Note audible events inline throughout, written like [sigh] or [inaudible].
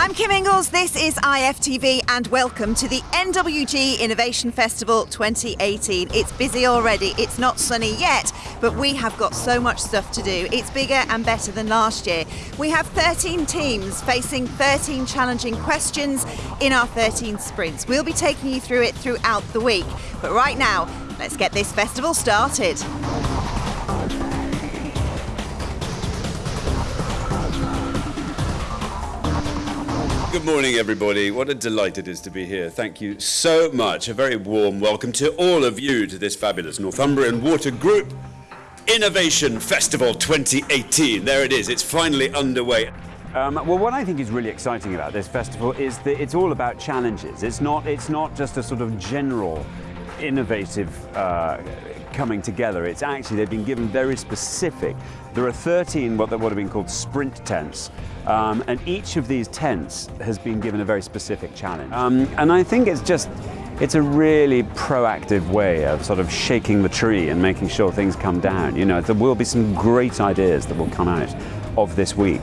I'm Kim Ingalls, this is IFTV, and welcome to the NWG Innovation Festival 2018. It's busy already, it's not sunny yet, but we have got so much stuff to do. It's bigger and better than last year. We have 13 teams facing 13 challenging questions in our 13 sprints. We'll be taking you through it throughout the week, but right now, let's get this festival started. Good morning, everybody. What a delight it is to be here. Thank you so much. A very warm welcome to all of you to this fabulous Northumbrian Water Group Innovation Festival 2018. There it is. It's finally underway. Um, well, what I think is really exciting about this festival is that it's all about challenges. It's not, it's not just a sort of general innovative uh, coming together. It's actually, they've been given very specific. There are 13 what, what have been called sprint tents, um, and each of these tents has been given a very specific challenge. Um, and I think it's just, it's a really proactive way of sort of shaking the tree and making sure things come down. You know, there will be some great ideas that will come out of this week.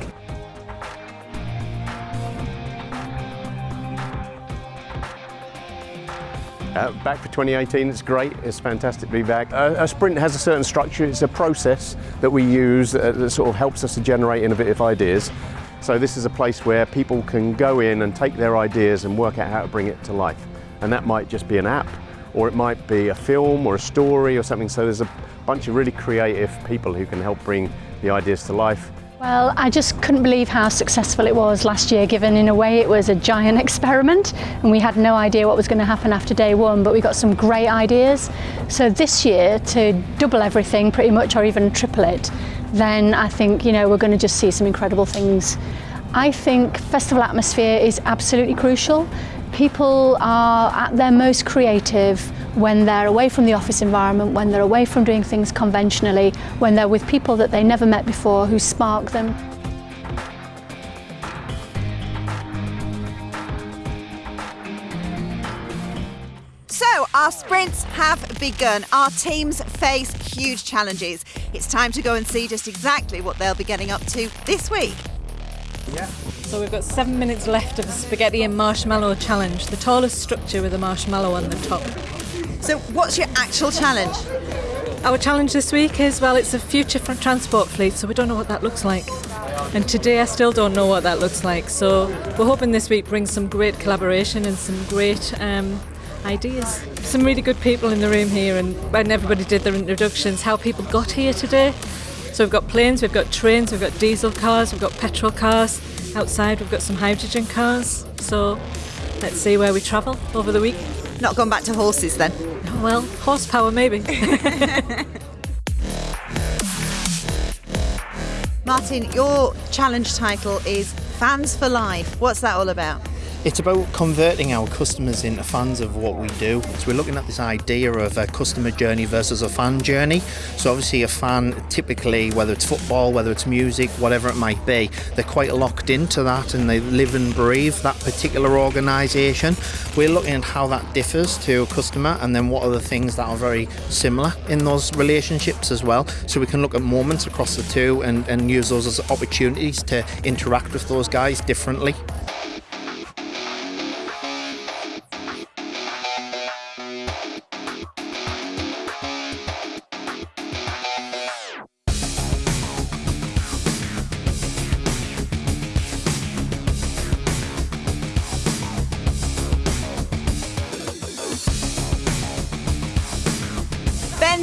Uh, back for 2018, it's great, it's fantastic to be back. Uh, a sprint has a certain structure, it's a process that we use uh, that sort of helps us to generate innovative ideas. So this is a place where people can go in and take their ideas and work out how to bring it to life. And that might just be an app, or it might be a film or a story or something. So there's a bunch of really creative people who can help bring the ideas to life. Well, I just couldn't believe how successful it was last year, given in a way it was a giant experiment and we had no idea what was going to happen after day one, but we got some great ideas. So this year, to double everything pretty much or even triple it, then I think, you know, we're going to just see some incredible things. I think festival atmosphere is absolutely crucial. People are at their most creative when they're away from the office environment, when they're away from doing things conventionally, when they're with people that they never met before who spark them. So, our sprints have begun. Our teams face huge challenges. It's time to go and see just exactly what they'll be getting up to this week. Yeah. So we've got seven minutes left of the spaghetti and marshmallow challenge, the tallest structure with a marshmallow on the top. So, what's your actual challenge? Our challenge this week is well, it's a future transport fleet, so we don't know what that looks like. And today I still don't know what that looks like. So we're hoping this week brings some great collaboration and some great um, ideas. Some really good people in the room here, and when everybody did their introductions, how people got here today. So we've got planes, we've got trains, we've got diesel cars, we've got petrol cars. Outside we've got some hydrogen cars. So let's see where we travel over the week. Not gone back to horses then. Well, horsepower maybe. [laughs] Martin, your challenge title is Fans for Life. What's that all about? It's about converting our customers into fans of what we do. So we're looking at this idea of a customer journey versus a fan journey. So obviously a fan typically, whether it's football, whether it's music, whatever it might be, they're quite locked into that and they live and breathe that particular organisation. We're looking at how that differs to a customer and then what are the things that are very similar in those relationships as well. So we can look at moments across the two and, and use those as opportunities to interact with those guys differently.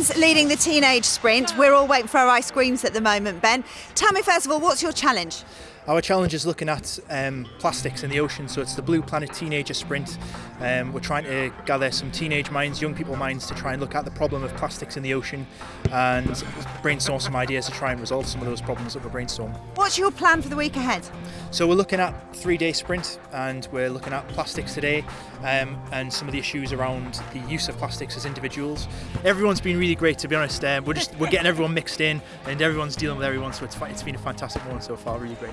Ben's leading the teenage sprint. We're all waiting for our ice creams at the moment, Ben. Tell me, first of all, what's your challenge? Our challenge is looking at um, plastics in the ocean, so it's the Blue Planet Teenager Sprint. Um, we're trying to gather some teenage minds, young people minds, to try and look at the problem of plastics in the ocean and brainstorm some ideas to try and resolve some of those problems that we're brainstorming. What's your plan for the week ahead? So we're looking at three-day sprint, and we're looking at plastics today, um, and some of the issues around the use of plastics as individuals. Everyone's been really great, to be honest. Um, we're just we're getting everyone mixed in, and everyone's dealing with everyone, so it's, it's been a fantastic one so far. Really great.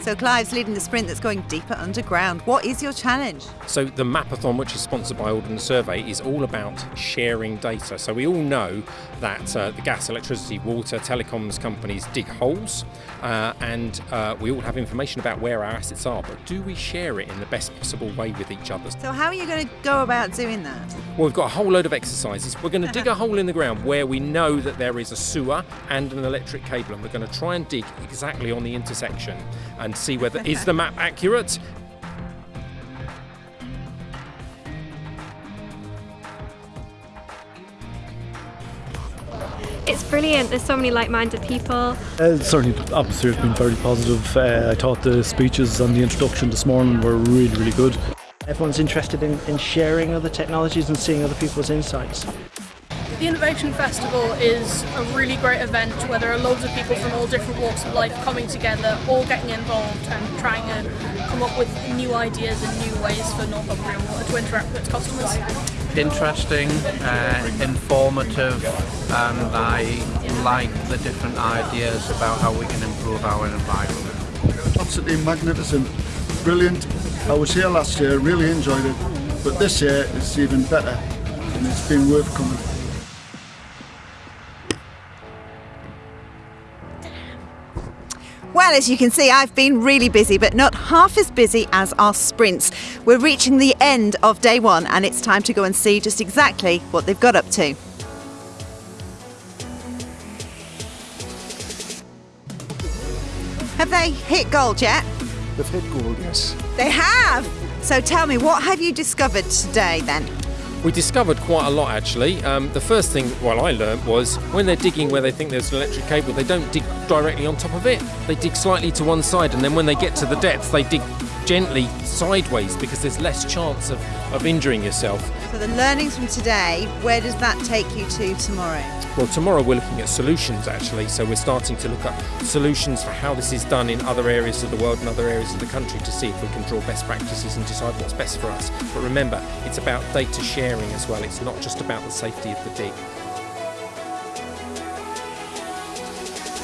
So Clive's leading the sprint that's going deeper underground. What is your challenge? So the Mapathon, which is sponsored by Ordnance Survey, is all about sharing data. So we all know that uh, the gas, electricity, water, telecoms companies dig holes, uh, and uh, we all have information about where our assets are. But do we share it in the best possible way with each other? So how are you going to go about doing that? Well, we've got a whole load of exercises. We're going to dig a hole in the ground where we know that there is a sewer and an electric cable, and we're going to try and dig exactly on the intersection and see whether is the map accurate. It's brilliant. There's so many like-minded people. Uh, certainly, the atmosphere has been very positive. Uh, I thought the speeches and the introduction this morning were really, really good. Everyone's interested in, in sharing other technologies and seeing other people's insights. The Innovation Festival is a really great event where there are loads of people from all different walks of life coming together, all getting involved and trying to come up with new ideas and new ways for Northumbrian Water to interact with its customers. Interesting, uh, informative, and I like the different ideas about how we can improve our environment. Absolutely magnificent, brilliant. I was here last year, really enjoyed it, but this year it's even better and it's been worth coming. Well, as you can see, I've been really busy, but not half as busy as our sprints. We're reaching the end of day one, and it's time to go and see just exactly what they've got up to. Have they hit gold yet? They've hit gold, yes. They have! So tell me, what have you discovered today then? We discovered quite a lot actually. Um, the first thing, well, I learned was when they're digging where they think there's an electric cable, they don't dig directly on top of it. They dig slightly to one side, and then when they get to the depth, they dig gently sideways because there's less chance of, of injuring yourself. So the learnings from today, where does that take you to tomorrow? Well, tomorrow we're looking at solutions actually, so we're starting to look at solutions for how this is done in other areas of the world and other areas of the country to see if we can draw best practices and decide what's best for us. But remember, it's about data sharing as well, it's not just about the safety of the dig.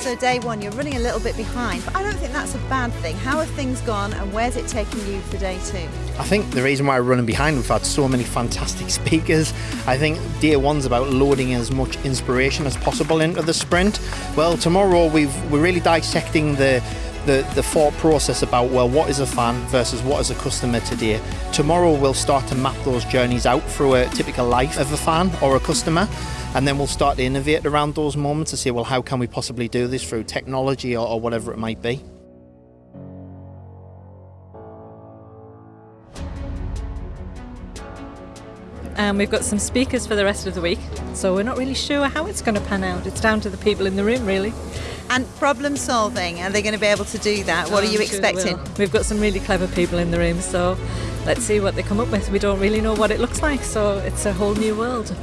So day one, you're running a little bit behind, but I don't think that's a bad thing. How have things gone and where's it taking you for day two? I think the reason why we're running behind, we've had so many fantastic [laughs] speakers. I think day one's about loading as much inspiration as possible into the sprint. Well, tomorrow we've, we're really dissecting the the, the thought process about well what is a fan versus what is a customer today tomorrow we'll start to map those journeys out through a typical life of a fan or a customer and then we'll start to innovate around those moments to say well how can we possibly do this through technology or, or whatever it might be and we've got some speakers for the rest of the week. So we're not really sure how it's going to pan out. It's down to the people in the room, really. And problem solving, are they going to be able to do that? What Oh, are you sure expecting? We've got some really clever people in the room, so let's see what they come up with. We don't really know what it looks like, so it's a whole new world.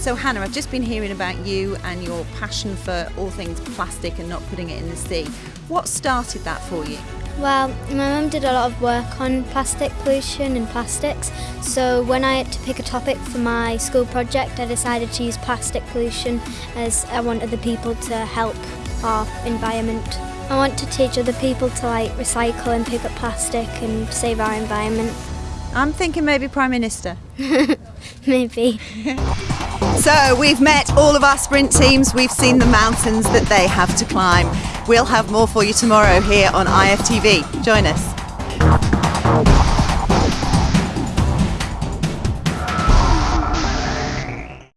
So Hannah, I've just been hearing about you and your passion for all things plastic and not putting it in the sea. What started that for you? Well, my mum did a lot of work on plastic pollution and plastics, so when I had to pick a topic for my school project, I decided to use plastic pollution as I want other people to help our environment. I want to teach other people to like recycle and pick up plastic and save our environment. I'm thinking maybe Prime Minister. [laughs] [laughs] Maybe. So we've met all of our sprint teams, we've seen the mountains that they have to climb. We'll have more for you tomorrow here on IFTV. Join us.